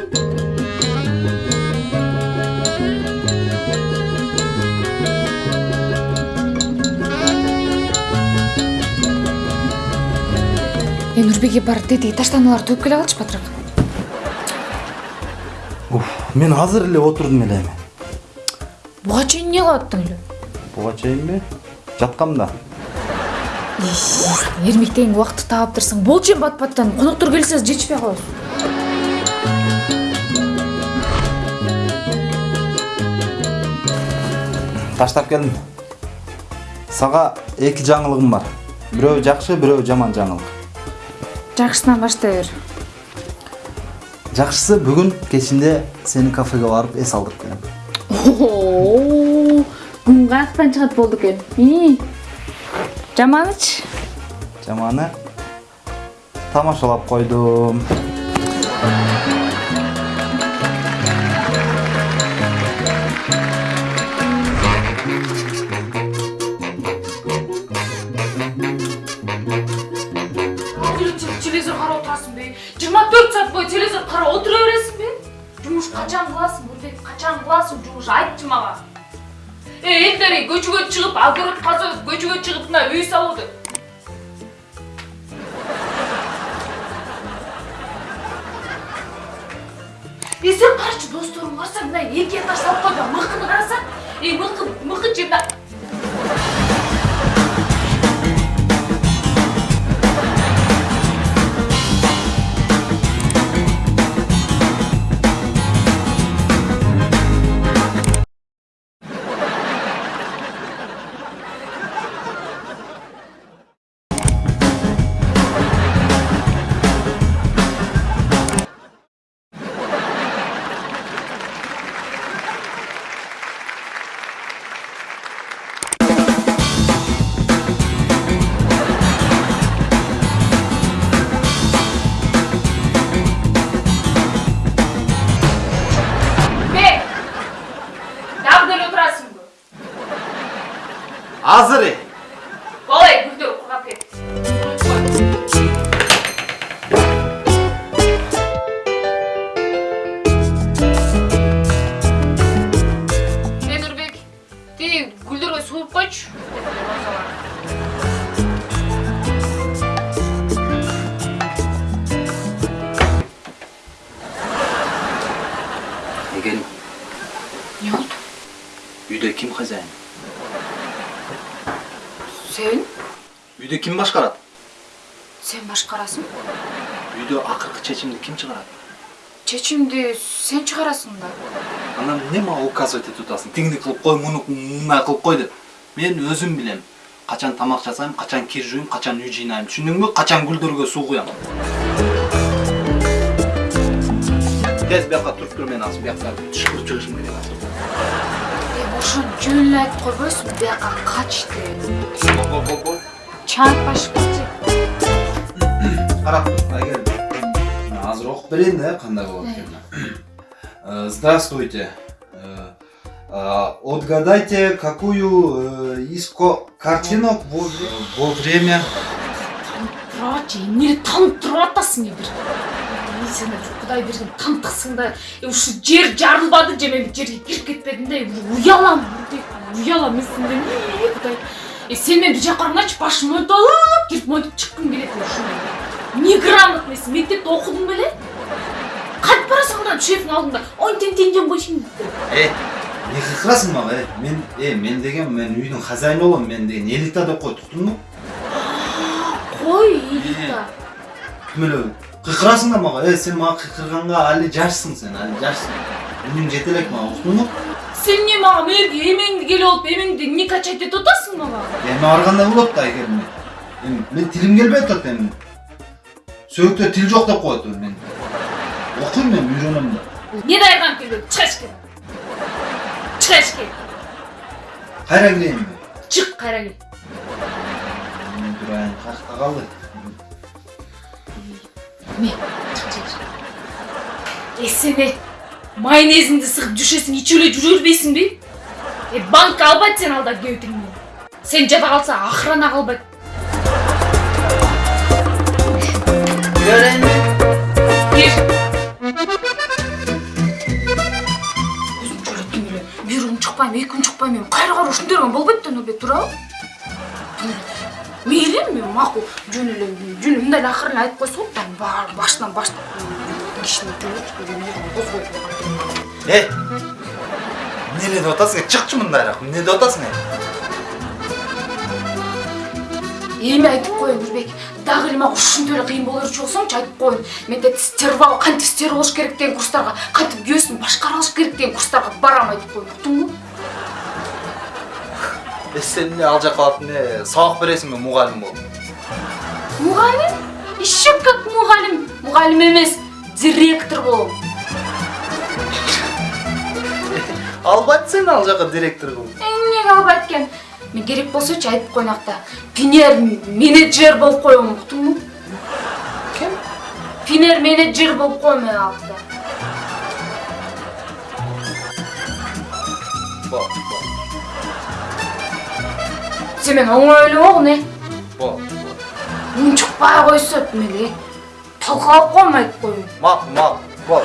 э нурбеке барып тетиги таштаналарды төгүп келе калчы батыраак мен азыр эле отурдум эле эми буга чейин эмне кылып аттың эле буга чейинби жаткам да эрмектеген убакытты таап турсаң болчу эми бат баттан коноктор келсе жетишпей калабыз таштап келдим сага эки жаңылыгым бар. Бирөө жакшы бирөө жаман жаңылык. Жакшысынан баштай бер. Жакшысы бүгүн кечинде сени кафеге барып эс алдырып келем күн каяктан чыгат болду экен. Жаманычы жаманы тамашалап койдум. Нурбек качан кыласың жумуш айтчы мага. Э элдер көчөгө чыгып огород казып көчөгө чыгып мына үй салууда е сен досторуң карасаң мына эки этаж салып койгон мыкыны карасаң э мыкы мыкы же азыр э болой гүлдөр кургап кетти э нурбек тиги гүлдөргө суу куюп койчу эгелим эмне болду үйдө ким хозяин сен үйдө ким башкарат сен башкарасың үйдө акыркы чечимди ким чыгарат чечимди сен чыгарасың да анан эмне мага указывать этип атасың тигини кылып кой муну мындай кылып кой деп мен өзүм билем качан тамак жасайм качан кир жууйм качан үй жыйнайм түшүндүңбү качан гүлдөргө суу куям тез бияка туруп тур мен азыр бияка түшкүрүп чыгышым керек азыр ошону жөн айтып койбойсуңбу бияка кач деп бол бол чаатпашып кетчи карап тур айгерим азыр окуп берейин да кандай болот экенин здравствуйте. Отгадайте какую из картинок во вре- во время турачы эмнени танып туруп атасың бир сен кудай берген тантыксың да ушу жер жарылбады же мен жерге кирип кетпедим да уже уялам уялам мен сенден кудай э сен мени бир жака карагандачы башымды монтип алып кирип монтип чыккым келет ушундай неграмотныйсың мектепте окудуң беле кантип барасың мына шефтин алдында. Ойн тең тең койсуң э эмне кыйкырасың мага э мен э мен деген мен үйдүн хозяйыны болом мен деген элита деп кой туктуңбу кой элита. Ким эле кыйкырасың да мага э сен мага кыйкырганга али жашсың сен али жашсың үнүң жете элек мага уктуңбу сен эмне мага мэрге эмеңди келип алып эмеңди не качать этип атасың мага эми ар кандай болот да айгерим эми мен тилим келбей атат эми сөөктө тил жок деп коет мен. Окуйм мен үйрөнөм да. Не дайган келбейт чыга эшикке чыга эшикке кайра кирейинби чык кайра мен турайын калды міне е сен майонезіңді сығып жүршесің ичулей жүре бермейсің бе? Е банкка албайт сен алдап кебетіңнен сен жата қалса охрана қалбайт бир екі эки күн шықпаймын, эми кайра кайра болбайды болбойт да нурбек туурабы мейли эми макул жөн эле жөн эле мындай эле акырын айтып койсо болот да баары башынан баштап кишини ей эмне деп атасың? Чыкчы мындайраак эмне деп атасың? Ей эми айтып коеюн нурбек дагы эле мага ушинтип эле кыйын боло берчү болсоңчу айтып коеюн. Мен тетип стерва кантип стер болуш керек деген курстарга кантип күйөөсүн башкара алыш керек деген курстарга барам айтып коеюн. Уктуңбу э сен эмне ал жака барып эмне сабак бересиңби мугалим болуп мугалим еще как мугалим мугалим эмес директор болом албайт сени ал жака директор кылып эмнеге албайт экен мен керек болсочу айтып коеюн акта пинер менеджер болуп коем уктуңбу ким пинер менеджер болуп коем мен акта бол бол сен мени оңой ойлобогун э бол унчукпай койсо мели талкалап коем айтып коеюн макул макул бол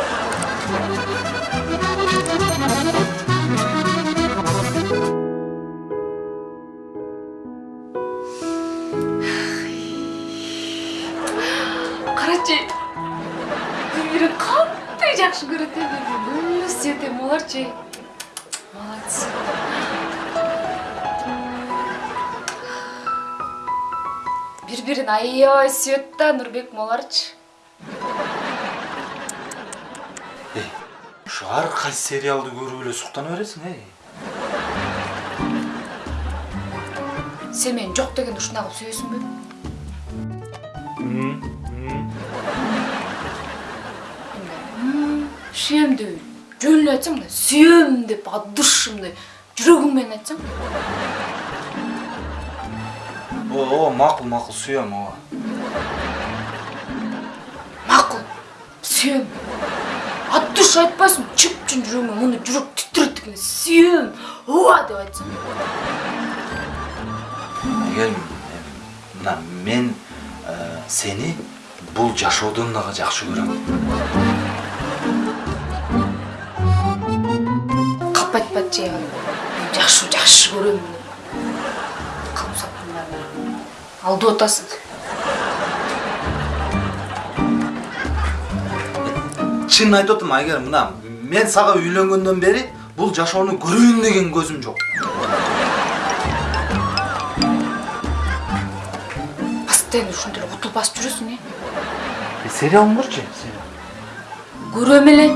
карачы бири катты жакшы көрөт э бирин аябай сүйөт да нурбек моларчы ушу ар кайсы сериалды көрүп эле суктана бересиң эй сен мени жок дегенде ушундай кылып сүйөсүңбү сүйөм деп жөн эле айтсаң мындай сүйөм деп от души мындай жүрөгүң менен айтсаң ооба макул макул сүйөм ооба макул сүйөм от души айтпайсың чүп чүн жүрөгүмө мындай жүрөк титирейт дегенде сүйөм ооба деп айтсаң эгер мына мен сени бул жашоодон дагы жакшы көрөм калп айтпачы жакшы жакшы көрөм алдап атасың чынын айтып атам эгер мына мен сага үйлөнгөндөн бери бул жашоону көрөйүн деген көзүм жок. Постоянно ушинтип эле утуп басып жүрөсүң э? Сериалын көрчү көрөм эле